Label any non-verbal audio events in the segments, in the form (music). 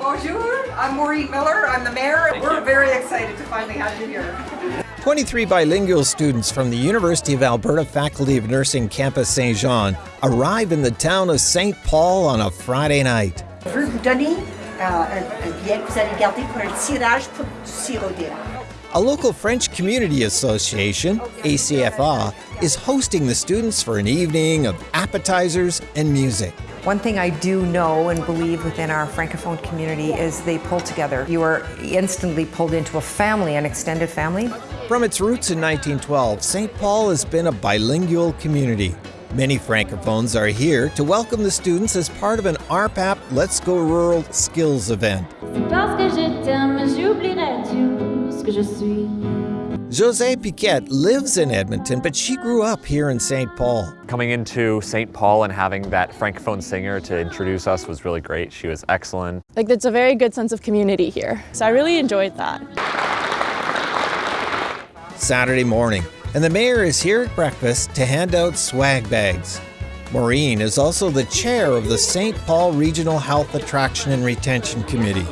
Bonjour, I'm Maureen Miller. I'm the mayor. We're very excited to finally have you here. 23 bilingual students from the University of Alberta Faculty of Nursing Campus Saint Jean arrive in the town of St. Paul on a Friday night. Je veux vous donner un, uh, un billet que vous allez garder pour un tirage pour du sirop. A local French Community Association, ACFA, is hosting the students for an evening of appetizers and music. One thing I do know and believe within our Francophone community is they pull together. You are instantly pulled into a family, an extended family. From its roots in 1912, St. Paul has been a bilingual community. Many Francophones are here to welcome the students as part of an RPAP Let's Go Rural skills event. Jose Piquet lives in Edmonton, but she grew up here in St. Paul. Coming into St. Paul and having that Francophone singer to introduce us was really great. She was excellent. Like, it's a very good sense of community here. So I really enjoyed that. Saturday morning, and the mayor is here at breakfast to hand out swag bags. Maureen is also the chair of the St. Paul Regional Health Attraction and Retention Committee.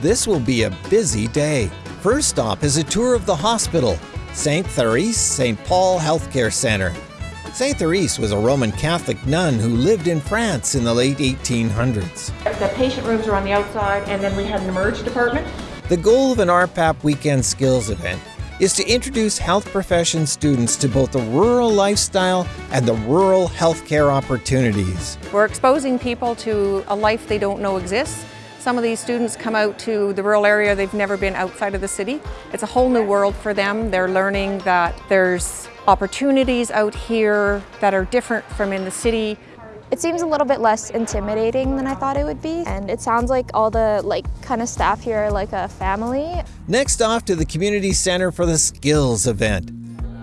This will be a busy day. First stop is a tour of the hospital, St. Therese St. Paul Healthcare Center. St. Therese was a Roman Catholic nun who lived in France in the late 1800s. The patient rooms are on the outside, and then we had an emerge department. The goal of an RPAP weekend skills event is to introduce health profession students to both the rural lifestyle and the rural healthcare opportunities. We're exposing people to a life they don't know exists. Some of these students come out to the rural area, they've never been outside of the city. It's a whole new world for them. They're learning that there's opportunities out here that are different from in the city. It seems a little bit less intimidating than I thought it would be. And it sounds like all the like kind of staff here are like a family. Next off to the community center for the skills event.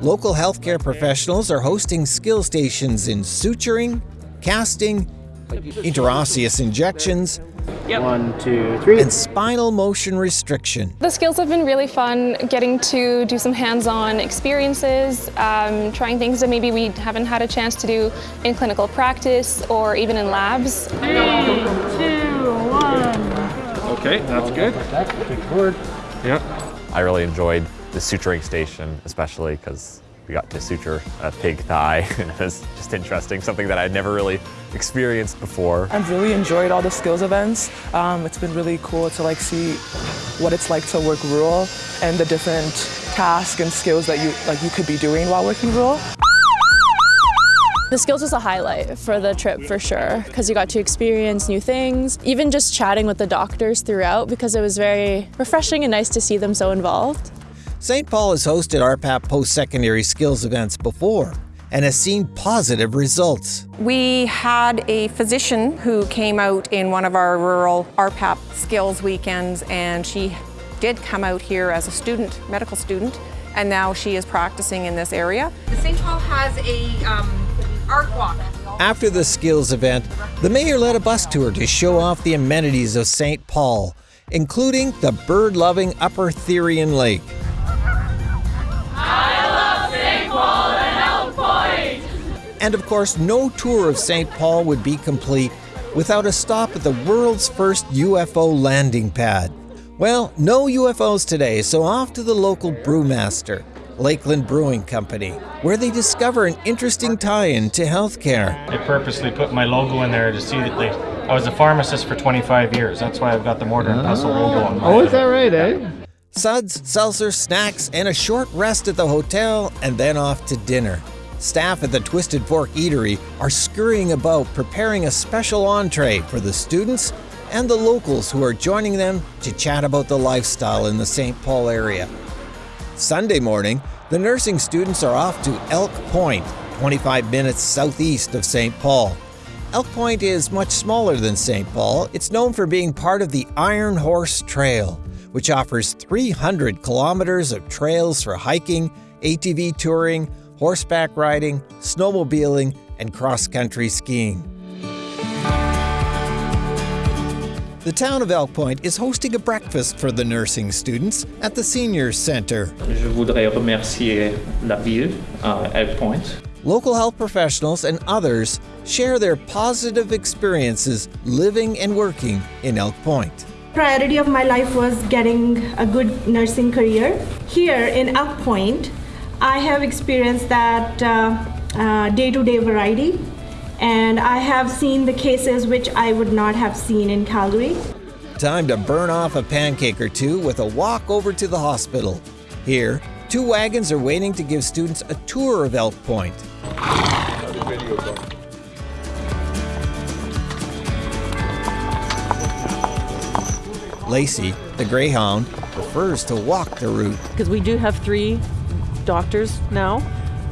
Local healthcare professionals are hosting skill stations in suturing, casting, intraosseous injections, one, two, three. and spinal motion restriction. The skills have been really fun, getting to do some hands-on experiences, um, trying things that maybe we haven't had a chance to do in clinical practice or even in labs. Three, two, one. Okay, that's good. Take forward. Yep. I really enjoyed the suturing station, especially because we got to suture a pig thigh. and (laughs) it was just interesting, something that I'd never really experienced before. I've really enjoyed all the skills events. Um, it's been really cool to like see what it's like to work rural and the different tasks and skills that you like you could be doing while working rural. The skills was a highlight for the trip for sure, because you got to experience new things, even just chatting with the doctors throughout, because it was very refreshing and nice to see them so involved. St. Paul has hosted RPAP post-secondary skills events before and has seen positive results. We had a physician who came out in one of our rural RPAP skills weekends and she did come out here as a student, medical student, and now she is practicing in this area. The St. Paul has a um, art walk. After the skills event, the mayor led a bus tour to show off the amenities of St. Paul, including the bird-loving Upper Therien Lake. And of course, no tour of St. Paul would be complete without a stop at the world's first UFO landing pad. Well, no UFOs today, so off to the local brewmaster, Lakeland Brewing Company, where they discover an interesting tie-in to healthcare. I purposely put my logo in there to see that they. I was a pharmacist for 25 years. That's why I've got the mortar and pestle logo on my. Oh, is that right, eh? Suds, seltzer, snacks, and a short rest at the hotel, and then off to dinner. Staff at the Twisted Fork Eatery are scurrying about preparing a special entree for the students and the locals who are joining them to chat about the lifestyle in the St. Paul area. Sunday morning, the nursing students are off to Elk Point, 25 minutes southeast of St. Paul. Elk Point is much smaller than St. Paul. It's known for being part of the Iron Horse Trail, which offers 300 kilometers of trails for hiking, ATV touring, horseback riding, snowmobiling, and cross country skiing. The town of Elk Point is hosting a breakfast for the nursing students at the Seniors Center. Je voudrais remercier la ville, uh, Elk Point. Local health professionals and others share their positive experiences living and working in Elk Point. Priority of my life was getting a good nursing career. Here in Elk Point, I have experienced that day to day variety, and I have seen the cases which I would not have seen in Calgary. Time to burn off a pancake or two with a walk over to the hospital. Here, two wagons are waiting to give students a tour of Elk Point. Lacey, the Greyhound, prefers to walk the route. Because we do have three doctors now.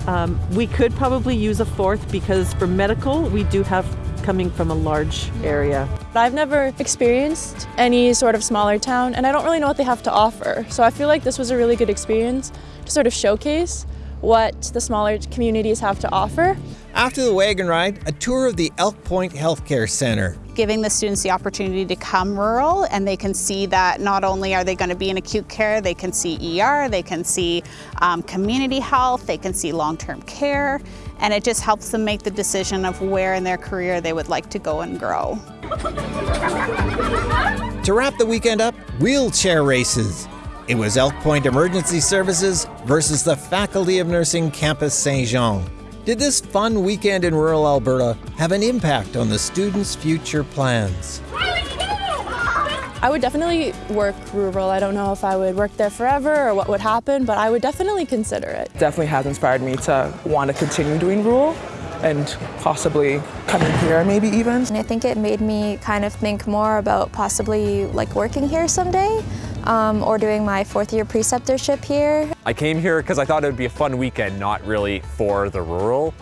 Um, we could probably use a fourth because for medical, we do have coming from a large area. I've never experienced any sort of smaller town and I don't really know what they have to offer. So I feel like this was a really good experience to sort of showcase what the smaller communities have to offer. After the wagon ride, a tour of the Elk Point Healthcare Center. Giving the students the opportunity to come rural and they can see that not only are they going to be in acute care, they can see ER, they can see um, community health, they can see long-term care, and it just helps them make the decision of where in their career they would like to go and grow. To wrap the weekend up, wheelchair races. It was Elk Point Emergency Services versus the Faculty of Nursing Campus Saint Jean. Did this fun weekend in rural Alberta have an impact on the students' future plans? I would definitely work rural. I don't know if I would work there forever or what would happen, but I would definitely consider it. Definitely has inspired me to want to continue doing rural and possibly coming here maybe even. And I think it made me kind of think more about possibly like working here someday um, or doing my fourth year preceptorship here. I came here because I thought it would be a fun weekend, not really for the rural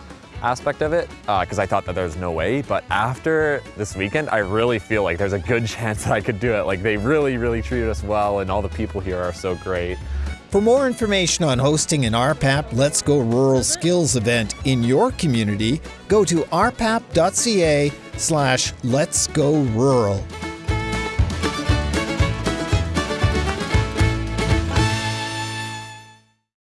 aspect of it, because uh, I thought that there's no way. But after this weekend, I really feel like there's a good (laughs) chance that I could do it. Like they really, really treated us well, and all the people here are so great. For more information on hosting an RPAP Let's Go Rural Skills event in your community, go to rpap.ca slash let's go rural.